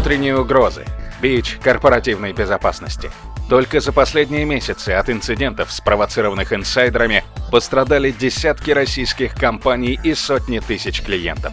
Внутренние угрозы. Бич корпоративной безопасности. Только за последние месяцы от инцидентов, спровоцированных инсайдерами, пострадали десятки российских компаний и сотни тысяч клиентов.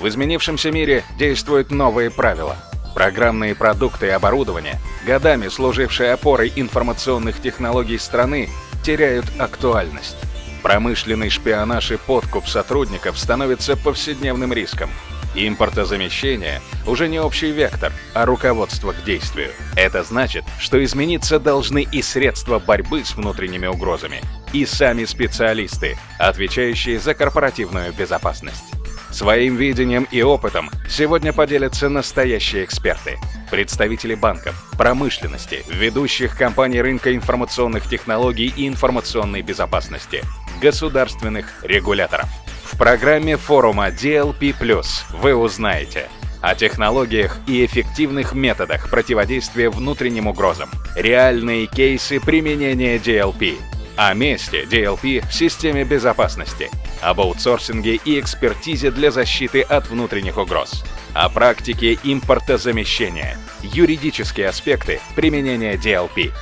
В изменившемся мире действуют новые правила. Программные продукты и оборудование, годами служившие опорой информационных технологий страны, теряют актуальность. Промышленный шпионаж и подкуп сотрудников становится повседневным риском. Импортозамещение уже не общий вектор, а руководство к действию. Это значит, что измениться должны и средства борьбы с внутренними угрозами, и сами специалисты, отвечающие за корпоративную безопасность. Своим видением и опытом сегодня поделятся настоящие эксперты, представители банков, промышленности, ведущих компаний рынка информационных технологий и информационной безопасности, государственных регуляторов. В программе форума DLP+, вы узнаете о технологиях и эффективных методах противодействия внутренним угрозам, реальные кейсы применения DLP, о месте DLP в системе безопасности, об аутсорсинге и экспертизе для защиты от внутренних угроз, о практике импортозамещения, юридические аспекты применения DLP.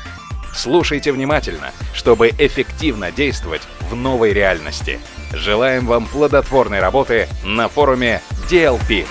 Слушайте внимательно, чтобы эффективно действовать в новой реальности. Желаем вам плодотворной работы на форуме DLP+.